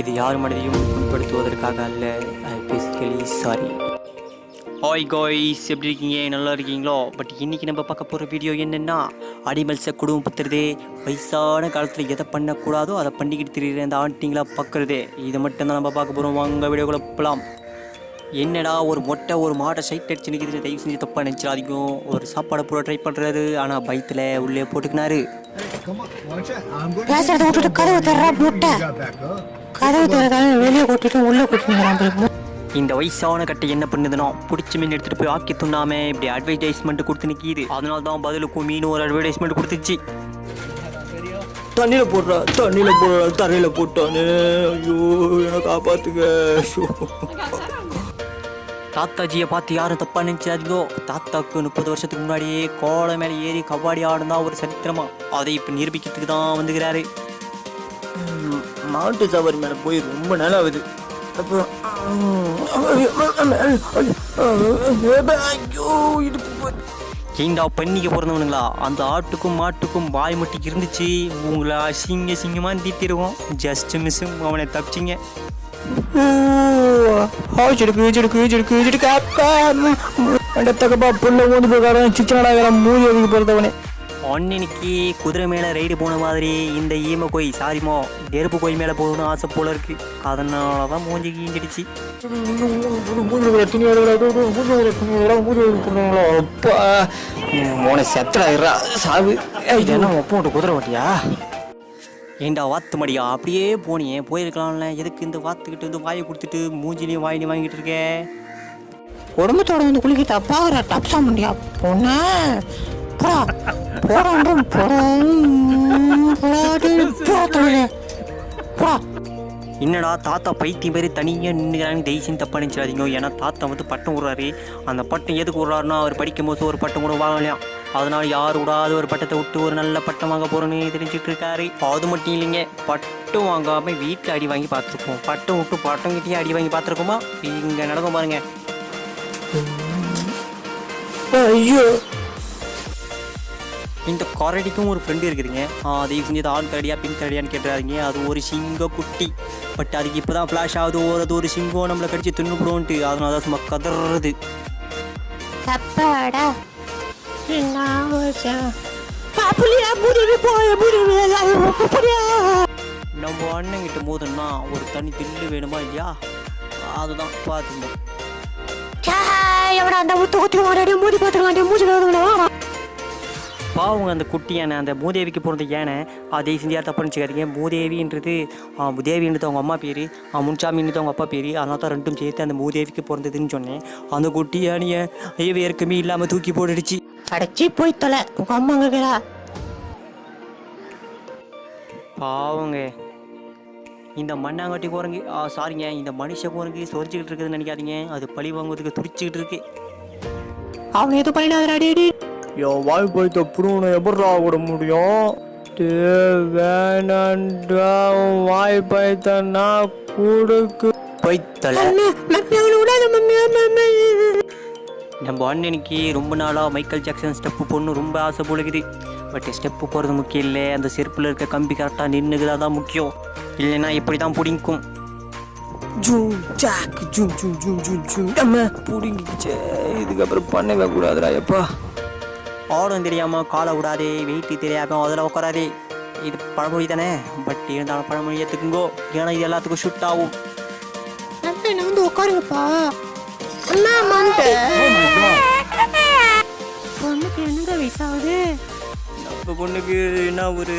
இது யார் மனதையும் புண்படுத்துவதற்காக அல்ல. I basically sorry hi guys எப்படி இருக்கீங்க? நல்லா இருக்கீங்களோ? பட் இன்னைக்கு நம்ம பார்க்க போகிற வீடியோ என்னென்னா அனிமல்ஸை குடும்பப்படுத்துறதே. வயசான காலத்தில் எதை பண்ணக்கூடாதோ அதை பண்ணிக்கிட்டு திரியிற அந்த ஆண்டிங்களா பார்க்குறதே. இதை மட்டும்தான் நம்ம பார்க்க போகிறோம் வாங்க வீடியோக்குள்ள போகலாம் என்னடா ஒரு மொட்டை ஒரு மாட்டை சைட் அடிச்சு நிற்கிறது தயவு செஞ்சு தப்பாக நினச்சிடாதீங்க. ஒரு சாப்பாடை பூரா ட்ரை பண்ணுறாரு ஆனால் பயத்தில் உள்ளே போட்டுக்கினாரு. பேசுறத விட்டுட்டு கதவு தர்றா கதவு திறக்காம வெளியே கூட்டிட்டு உள்ள கூட்டிட்டு இந்த வயசான கட்டை என்ன பண்ணுதுன்னா பிடிச்ச மீன் எடுத்துட்டு போய் ஆக்கி துண்ணாம இப்படி அட்வர்டைஸ்மெண்ட் கொடுத்து நிற்கிது அதனால தான் பதிலுக்கும் மீன் ஒரு அட்வர்டைஸ்மெண்ட் கொடுத்துச்சு. தண்ணியில் போடுறா தண்ணியில் போடுறா தண்ணியில் போட்டானே. ஐயோ என்னை காப்பாத்துங்க. தாத்தாஜியை பார்த்து யாரும் தப்பா நினைச்சாதீங்கோ தாத்தாக்கு முப்பது வருஷத்துக்கு முன்னாடியே கோலை மேலே ஏறி கபாடி ஆடுனா ஒரு சரித்திரமா. அதை இப்போ நிரூபிக்கிறதுக்கு தான் வந்துக்கிறாரு மாட்டு சவாரி மேலே போய் ரொம்ப நாள் ஆகுது. அப்புறம் ஏண்டா பண்ணிக்க பிறந்தவனுங்களா அந்த ஆட்டுக்கும் மாட்டுக்கும் வாய் மட்டும் இருந்துச்சு. உங்களை அசிங்க சிங்கமாக தீட்டிடுவோம் ஜஸ்ட் மிஸ்ஸும் அவனை தப்பிச்சிங்க. ஆச்செடுக்கு ஈச்செடுக்கு ஈச்செடுக்கு ஈச்செடுக்கு அக்கா. தகப்பா புள்ள ஊந்து போய் மூஞ்சி அதுக்கு பிறந்தவனே அன்னைக்கு குதிரை மேலே ரைடு போன மாதிரி இந்த ஈம கோய் சாரிமோ நெருப்பு கோய் மேலே போகணும்னு ஆசை போல இருக்கு. அதனால தான் மூஞ்சி கீஞ்சிடுச்சு உன செத்தடா சாவு. இது என்ன ஒப்போட்டு குதிரை ஓட்டியா? ஏண்டா வாத்து மடியா? அப்படியே போனியே போயிருக்கலாம்ல. எதுக்கு இந்த வாத்துக்கிட்டு வந்து வாயை கொடுத்துட்டு மூஞ்சிலையும் வாயிலையும் வாங்கிட்டு இருக்க? குடும்பத்தோட வந்து குளிக்கிட்டு அப்பாகிற டப்ஸா முடியா பொண்ணு போடா போறான் என்னடா தாத்தா பைத்தியம் பேர் தனியாக நின்றுக்கிறாங்க தயவுசெய்து தப்பாக நினச்சிடாதீங்க. ஏன்னா தாத்தா வந்து பட்டம் விடுறாரு. அந்த பட்டம் எதுக்கு விடுறாருன்னா அவர் படிக்கும் போது ஒரு பட்டம் கூட வாங்கலையா? அதனால் யார் விடாத ஒரு பட்டத்தை விட்டு ஒரு நல்ல பட்டம் வாங்க போகிறோன்னு தெரிஞ்சுட்டு இருக்காரு. அது மட்டும் இல்லைங்க பட்டம் வாங்காமல் வீட்டில் அடி வாங்கி பார்த்துருப்போம். பட்டம் விட்டு பட்டம் கிட்டேயே அடி வாங்கி பார்த்துருக்கோமா? இங்கே நடக்கும் பாருங்க. ஐயோ. இந்த கரடிக்கும் ஒரு ஃப்ரெண்டு இருக்குதுங்க தயவு செஞ்சு ஆண் கரடியா பெண் கரடியான்னு கேட்டுறாருங்க அது ஒரு சிங்க குட்டி. பட் அதுக்கு இப்போ தான் ஃப்ளாஷ் ஆகுது. ஒரு அது ஒரு சிங்கம் நம்மளை கடிச்சு தின்னுபிடுவோன்ட்டு அதனால தான் சும்மா கதறது. அப்பாடா நம்ம அண்ணன் கிட்ட போதுன்னா ஒரு தனி தில்லு வேணுமா இல்லையா? அதுதான் பார்த்துங்க எவடா அந்த முத்து குத்தி மூடி பார்த்துருக்கான் மூச்சு வாடா. பாவங்க அந்த குட்டி யானை அந்த மூதேவிக்கு பிறந்த யானை அதே யார் தப்பு நினச்சிக்காதீங்க. மூதேவின்றது ஆ, தேவின்றது அவங்க அம்மா பேர் முன்சாமின்றது அவங்க அப்பா பேர் அதனால தான் ரெண்டும் சேர்த்து அந்த மூதேவிக்கு பிறந்ததுன்னு சொன்னேன். அந்த குட்டி யானையை ஐயவே இறக்கமே இல்லாமல் தூக்கி போட்டுடுச்சு. அடைச்சி போய் தொலை உங்க அம்மா கேடா பாவங்க. இந்த மண்ணாங்கட்டி குரங்கு சாரிங்க இந்த மனுஷ குரங்கு சொரிச்சுக்கிட்டு இருக்குதுன்னு நினைக்காதீங்க. அது பழி வாங்குறதுக்கு துடிச்சுக்கிட்டு இருக்கு. அவனை எதுவும் பண்ணிடாதடா டேடி என் வாய் போய் தப்புன்னு எப்படா விட முடியும்? வேணாண்டா வாய் பைத்தனா கூடுக்கு. பைத்தல. நம்ம அண்ணனுக்கு ரொம்ப நாளாக மைக்கேல் ஜாக்சன் ஸ்டெப்பு போடணும் ரொம்ப ஆசை போலுக்குது பட் ஸ்டெப்பு போகிறது முக்கியம் இல்லை. அந்த செருப்பில் இருக்க கம்பி கரெக்டாக நின்றுக்குதா தான் முக்கியம். இல்லைன்னா இப்படி தான் பிடிக்கும் zoom jack zoom zoom zoom zoom zoom. நம்ம பிடிங்கிக்கிச்சே. இதுக்கப்புறம் பண்ணவே கூடாதுடா எப்பா? ஆடம் தெரியாமல் காலை விடாதே வெயிட்டு தெரியாமல் அதில் உட்காராதே. இது பழமொழி தானே? பட் இருந்தாலும் பழமொழி ஏற்றுக்குங்கோ ஏன்னா இது எல்லாத்துக்கும் ஷூட் ஆகும். வந்து உட்காருங்கப்பா. அண்ணா மண்டை பொண்ணுக்கு என்னங்க வயசாகுது? நம்ம பொண்ணுக்கு என்ன ஒரு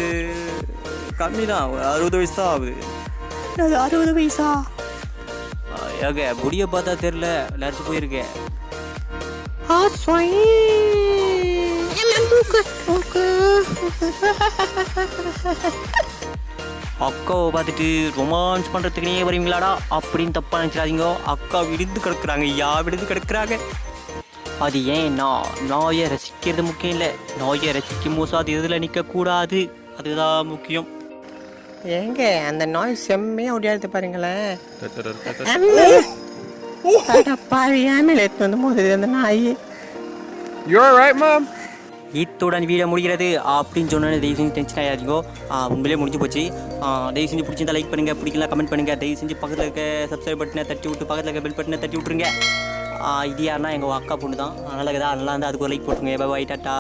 கம்மி தான் ஒரு அறுபது வயசு தான் ஆகுது. அது அறுபது வயசா? ஏக முடிய பார்த்தா தெரில லரிச்சு போயிருக்கேன். ஆ சொய் அக்காவை பார்த்துட்டு ரொமான்ஸ் பண்ணுறதுக்குனே வருவீங்களாடா? அப்படின்னு தப்பாக நினச்சிடாதீங்க. அக்கா விடுந்து கிடக்குறாங்க. யா விடுந்து கிடக்குறாங்க. அது ஏன்னா நாயை ரசிக்கிறது முக்கியம் இல்லை. நாயை ரசிக்கும் போது அது இதில் நிற்கக்கூடாது அதுதான் முக்கியம். ஏங்க அந்த நாய் செம்மையா ஓடியாடுது பாருங்களேன். பாவி ஏன் எடுத்து வந்து மோதுது அந்த நாய். You alright, Mom? இத்துடன் வீடியோ முடிகிறது. அப்படின்னு சொன்னோன்னே தயவு செஞ்சு டென்ஷன் ஆகாதீங்கோ ஆ, உண்மையிலே முடிஞ்சு போச்சு. தயவு செஞ்சு பிடிச்சிருந்தா லைக் பண்ணுங்கள் பிடிக்கலாம் கமெண்ட் பண்ணுங்கள் தயவு செஞ்சு பக்கத்தில் இருக்க சப்ஸ்கிரைப் பட்டனை தட்டி விட்டு பக்கத்தில் இருக்க பெல் பட்டனை தட்டி விட்ருங்க இது யாருன்னா எங்கள் அக்கா பொண்ணு தான் நல்லா இருக்குதா நல்லா இருந்தால் அதுக்கு ஒரு லைக் போட்டுருங்க. Bye tata.